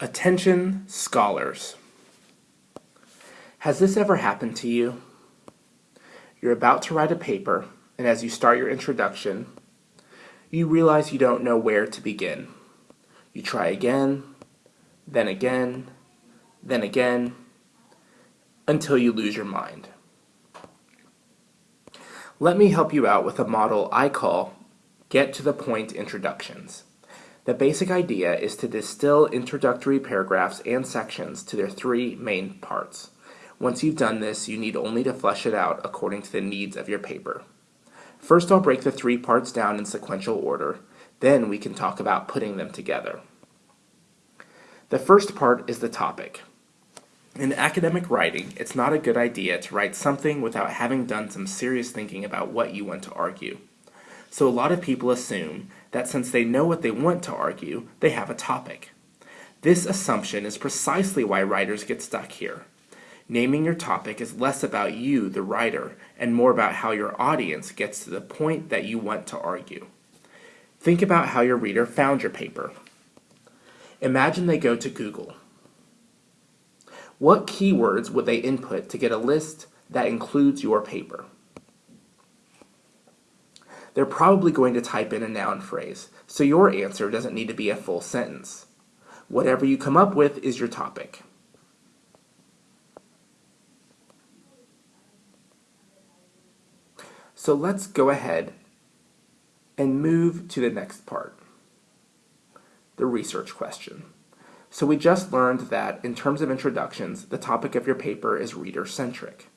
Attention scholars. Has this ever happened to you? You're about to write a paper, and as you start your introduction, you realize you don't know where to begin. You try again, then again, then again, until you lose your mind. Let me help you out with a model I call Get to the Point Introductions. The basic idea is to distill introductory paragraphs and sections to their three main parts. Once you've done this, you need only to flesh it out according to the needs of your paper. First, I'll break the three parts down in sequential order, then we can talk about putting them together. The first part is the topic. In academic writing, it's not a good idea to write something without having done some serious thinking about what you want to argue. So a lot of people assume that since they know what they want to argue, they have a topic. This assumption is precisely why writers get stuck here. Naming your topic is less about you, the writer, and more about how your audience gets to the point that you want to argue. Think about how your reader found your paper. Imagine they go to Google. What keywords would they input to get a list that includes your paper? They're probably going to type in a noun phrase, so your answer doesn't need to be a full sentence. Whatever you come up with is your topic. So let's go ahead and move to the next part, the research question. So we just learned that in terms of introductions, the topic of your paper is reader-centric.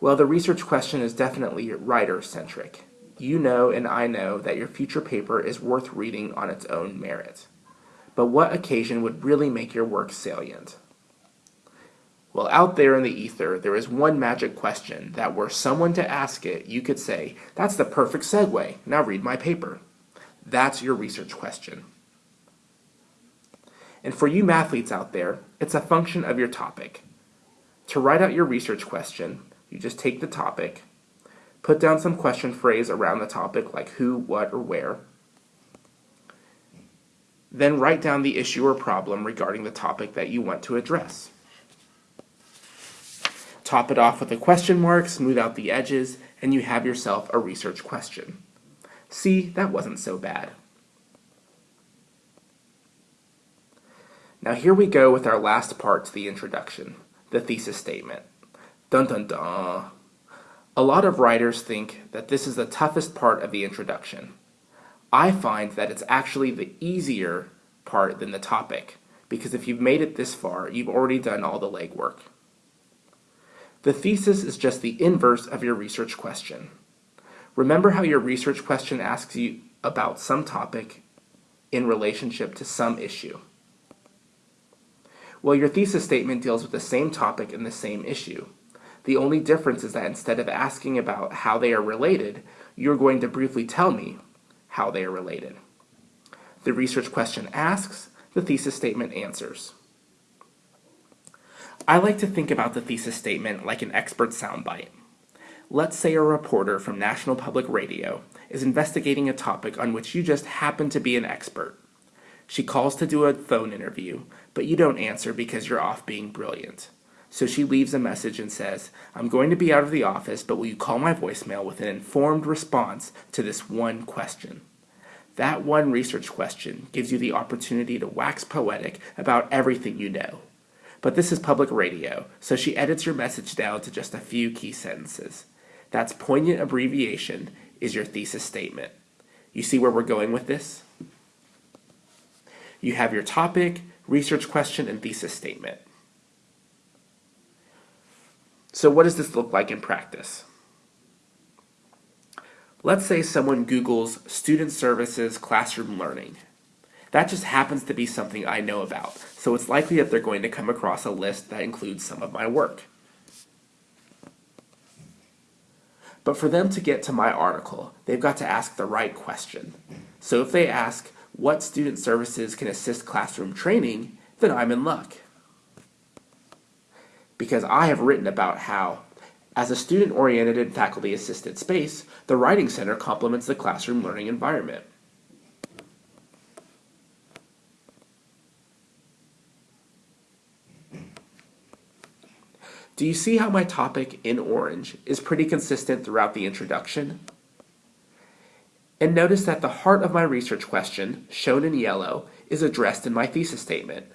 Well, the research question is definitely writer-centric you know and I know that your future paper is worth reading on its own merit. But what occasion would really make your work salient? Well, out there in the ether, there is one magic question that were someone to ask it, you could say, that's the perfect segue, now read my paper. That's your research question. And for you mathletes out there, it's a function of your topic. To write out your research question, you just take the topic, Put down some question phrase around the topic like who, what, or where. Then write down the issue or problem regarding the topic that you want to address. Top it off with a question mark, smooth out the edges, and you have yourself a research question. See, that wasn't so bad. Now here we go with our last part to the introduction, the thesis statement. Dun dun dun. A lot of writers think that this is the toughest part of the introduction. I find that it's actually the easier part than the topic, because if you've made it this far, you've already done all the legwork. The thesis is just the inverse of your research question. Remember how your research question asks you about some topic in relationship to some issue. Well, your thesis statement deals with the same topic and the same issue. The only difference is that instead of asking about how they are related, you're going to briefly tell me how they are related. The research question asks, the thesis statement answers. I like to think about the thesis statement like an expert soundbite. Let's say a reporter from National Public Radio is investigating a topic on which you just happen to be an expert. She calls to do a phone interview, but you don't answer because you're off being brilliant. So she leaves a message and says, I'm going to be out of the office, but will you call my voicemail with an informed response to this one question? That one research question gives you the opportunity to wax poetic about everything you know. But this is public radio, so she edits your message down to just a few key sentences. That's poignant abbreviation is your thesis statement. You see where we're going with this? You have your topic, research question, and thesis statement. So what does this look like in practice? Let's say someone Googles student services classroom learning. That just happens to be something I know about, so it's likely that they're going to come across a list that includes some of my work. But for them to get to my article, they've got to ask the right question. So if they ask, what student services can assist classroom training, then I'm in luck because I have written about how, as a student-oriented and faculty-assisted space, the Writing Center complements the classroom learning environment. Do you see how my topic in orange is pretty consistent throughout the introduction? And notice that the heart of my research question, shown in yellow, is addressed in my thesis statement.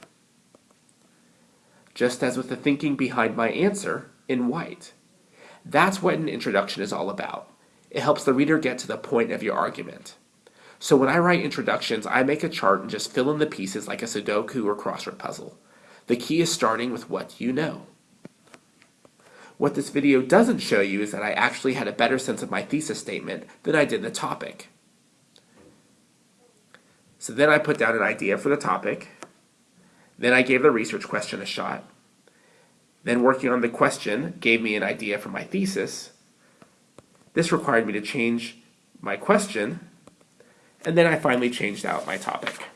Just as with the thinking behind my answer in white. That's what an introduction is all about. It helps the reader get to the point of your argument. So when I write introductions, I make a chart and just fill in the pieces like a Sudoku or crossword puzzle. The key is starting with what you know. What this video doesn't show you is that I actually had a better sense of my thesis statement than I did the topic. So then I put down an idea for the topic. Then I gave the research question a shot. Then working on the question gave me an idea for my thesis. This required me to change my question. And then I finally changed out my topic.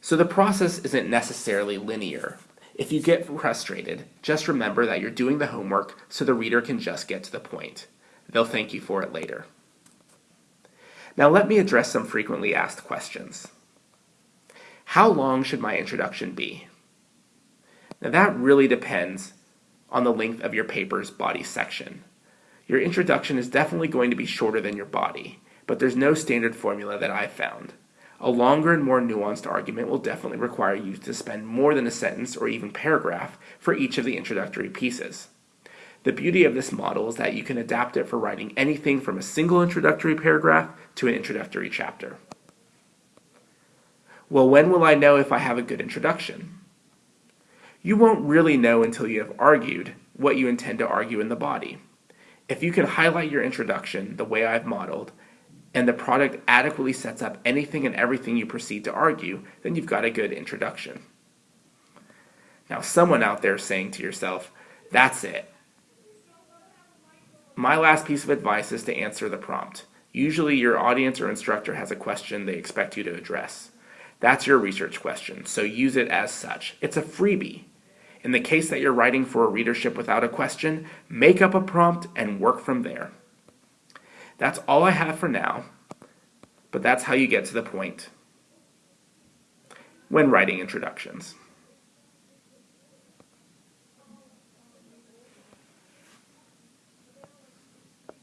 So the process isn't necessarily linear. If you get frustrated, just remember that you're doing the homework so the reader can just get to the point. They'll thank you for it later. Now let me address some frequently asked questions. How long should my introduction be? Now that really depends on the length of your paper's body section. Your introduction is definitely going to be shorter than your body, but there's no standard formula that I've found. A longer and more nuanced argument will definitely require you to spend more than a sentence or even paragraph for each of the introductory pieces. The beauty of this model is that you can adapt it for writing anything from a single introductory paragraph to an introductory chapter. Well, when will I know if I have a good introduction? You won't really know until you have argued what you intend to argue in the body. If you can highlight your introduction the way I've modeled, and the product adequately sets up anything and everything you proceed to argue, then you've got a good introduction. Now, someone out there saying to yourself, that's it, my last piece of advice is to answer the prompt. Usually your audience or instructor has a question they expect you to address. That's your research question, so use it as such. It's a freebie. In the case that you're writing for a readership without a question, make up a prompt and work from there. That's all I have for now, but that's how you get to the point when writing introductions.